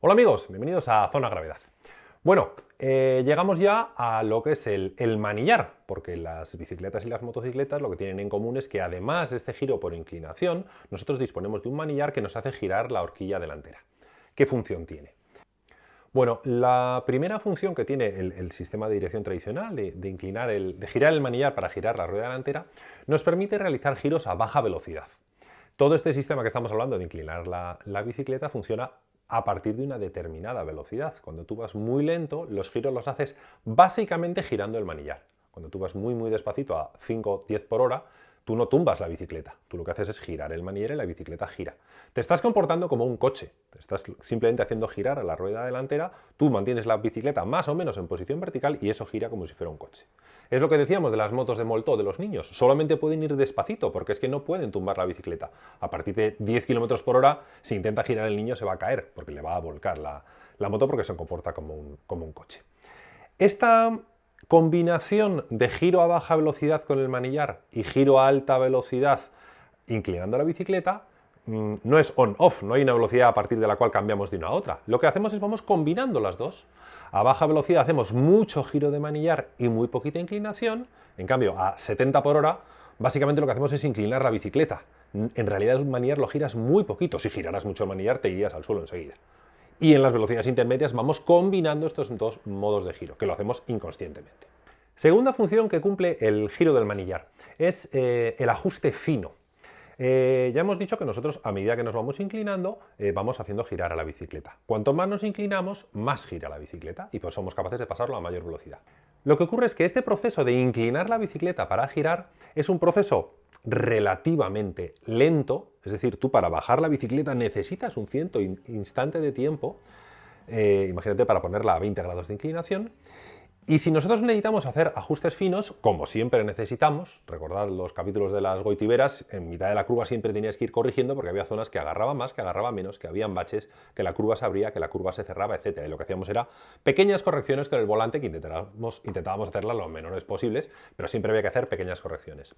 Hola amigos, bienvenidos a Zona Gravedad. Bueno, eh, llegamos ya a lo que es el, manillar, porque las bicicletas y las motocicletas lo que tienen en común es que además de este giro por inclinación, nosotros disponemos de un manillar que nos hace girar la horquilla delantera. ¿Qué función tiene? Bueno, la primera función que tiene el, sistema de dirección tradicional, de, inclinar el, de girar el manillar para girar la rueda delantera, nos permite realizar giros a baja velocidad. Todo este sistema que estamos hablando de inclinar la bicicleta funciona a partir de una determinada velocidad. Cuando tú vas muy lento, los giros los haces básicamente girando el manillar. Cuando tú vas muy muy despacito a 5-10 por hora, Tú no tumbas la bicicleta, tú lo que haces es girar el manillar y la bicicleta gira. Te estás comportando como un coche, te estás simplemente haciendo girar a la rueda delantera, tú mantienes la bicicleta más o menos en posición vertical y eso gira como si fuera un coche. Es lo que decíamos de las motos de Molto de los niños, solamente pueden ir despacito porque es que no pueden tumbar la bicicleta. A partir de 10 km por hora, si intenta girar el niño se va a caer porque le va a volcar la, moto porque se comporta como un, como un coche. Esta combinación de giro a baja velocidad con el manillar y giro a alta velocidad inclinando la bicicleta, mm, no es on-off, no hay una velocidad a partir de la cual cambiamos de una a otra. Lo que hacemos es vamos combinando las dos. A baja velocidad hacemos mucho giro de manillar y muy poquita inclinación, en cambio a 70 por hora básicamente lo que hacemos es inclinar la bicicleta. En realidad el manillar lo giras muy poquito, si giraras mucho el manillar te irías al suelo enseguida y en las velocidades intermedias vamos combinando estos dos modos de giro, que lo hacemos inconscientemente. Segunda función que cumple el giro del manillar es eh, el ajuste fino. Eh, ya hemos dicho que nosotros a medida que nos vamos inclinando eh, vamos haciendo girar a la bicicleta. Cuanto más nos inclinamos, más gira la bicicleta y pues somos capaces de pasarlo a mayor velocidad. Lo que ocurre es que este proceso de inclinar la bicicleta para girar es un proceso relativamente lento, es decir, tú para bajar la bicicleta necesitas un cierto instante de tiempo, eh, imagínate para ponerla a 20 grados de inclinación, y si nosotros necesitamos hacer ajustes finos, como siempre necesitamos, recordad los capítulos de las goitiberas, en mitad de la curva siempre tenías que ir corrigiendo porque había zonas que agarraban más, que agarraban menos, que habían baches, que la curva se abría, que la curva se cerraba, etc. Y lo que hacíamos era pequeñas correcciones con el volante que intentábamos, intentábamos hacerlas lo menores posibles, pero siempre había que hacer pequeñas correcciones.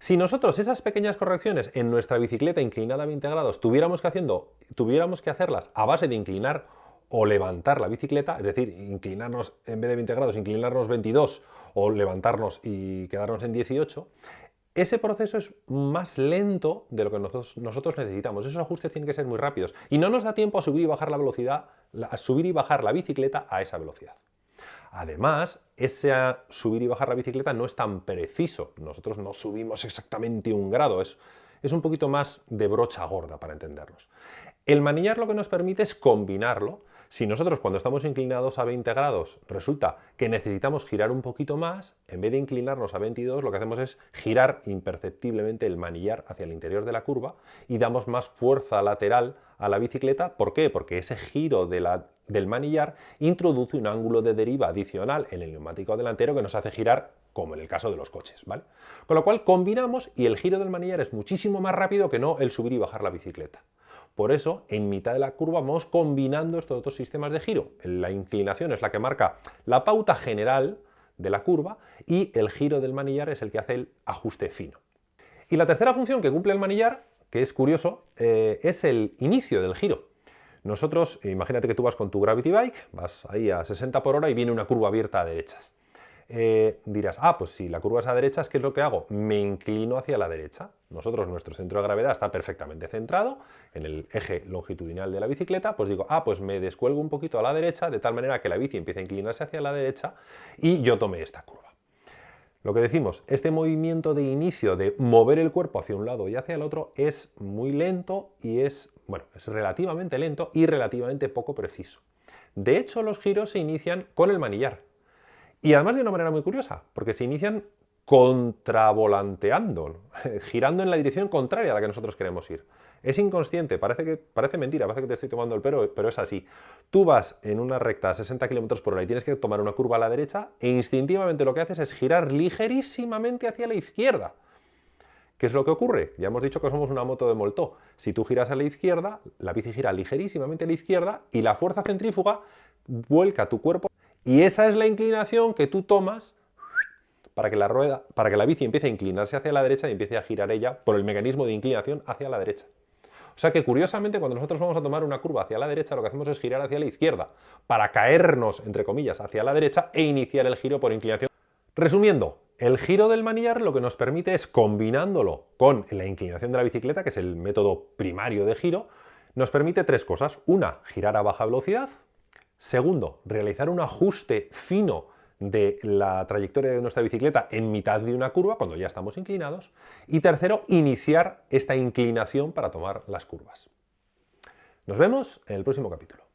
Si nosotros esas pequeñas correcciones en nuestra bicicleta inclinada a 20 grados tuviéramos que, haciendo, tuviéramos que hacerlas a base de inclinar o levantar la bicicleta, es decir, inclinarnos en vez de 20 grados, inclinarnos 22 o levantarnos y quedarnos en 18, ese proceso es más lento de lo que nosotros, necesitamos. Esos ajustes tienen que ser muy rápidos y no nos da tiempo a subir y bajar la velocidad, a subir y bajar la bicicleta a esa velocidad. Además, ese subir y bajar la bicicleta no es tan preciso. Nosotros no subimos exactamente un grado, es, es un poquito más de brocha gorda para entendernos. El manillar lo que nos permite es combinarlo. Si nosotros cuando estamos inclinados a 20 grados resulta que necesitamos girar un poquito más, en vez de inclinarnos a 22 lo que hacemos es girar imperceptiblemente el manillar hacia el interior de la curva y damos más fuerza lateral a la bicicleta. ¿Por qué? Porque ese giro del manillar introduce un ángulo de deriva adicional en el neumático delantero que nos hace girar como en el caso de los coches, ¿vale? Con lo cual combinamos y el giro del manillar es muchísimo más rápido que no el subir y bajar la bicicleta. Por eso, en mitad de la curva vamos combinando estos dos sistemas de giro. La inclinación es la que marca la pauta general de la curva y el giro del manillar es el que hace el ajuste fino. Y la tercera función que cumple el manillar, que es curioso, eh, es el inicio del giro. Nosotros, imagínate que tú vas con tu Gravity Bike, vas ahí a 60 por hora y viene una curva abierta a derechas. Eh, dirás, ah, pues si la curva es a derechas, ¿qué es lo que hago? Me inclino hacia la derecha. Nosotros, nuestro centro de gravedad está perfectamente centrado en el eje longitudinal de la bicicleta, pues digo, ah, pues me descuelgo un poquito a la derecha, de tal manera que la bici empiece a inclinarse hacia la derecha y yo tome esta curva. Lo que decimos, este movimiento de inicio de mover el cuerpo hacia un lado y hacia el otro es muy lento y es, bueno, es relativamente lento y relativamente poco preciso. De hecho, los giros se inician con el manillar, y además de una manera muy curiosa, porque se inician contravolanteando, girando en la dirección contraria a la que nosotros queremos ir. Es inconsciente, parece, que, parece mentira, parece que te estoy tomando el pelo, pero es así. Tú vas en una recta a 60 km por hora y tienes que tomar una curva a la derecha e instintivamente lo que haces es girar ligerísimamente hacia la izquierda. ¿Qué es lo que ocurre? Ya hemos dicho que somos una moto de Molto. Si tú giras a la izquierda, la bici gira ligerísimamente a la izquierda y la fuerza centrífuga vuelca tu cuerpo y esa es la inclinación que tú tomas para que la rueda, para que la bici empiece a inclinarse hacia la derecha y empiece a girar ella por el mecanismo de inclinación hacia la derecha. O sea que curiosamente cuando nosotros vamos a tomar una curva hacia la derecha lo que hacemos es girar hacia la izquierda para caernos, entre comillas, hacia la derecha e iniciar el giro por inclinación. Resumiendo, el giro del manillar lo que nos permite es, combinándolo con la inclinación de la bicicleta, que es el método primario de giro, nos permite tres cosas. Una, girar a baja velocidad. Segundo, realizar un ajuste fino de la trayectoria de nuestra bicicleta en mitad de una curva, cuando ya estamos inclinados. Y tercero, iniciar esta inclinación para tomar las curvas. Nos vemos en el próximo capítulo.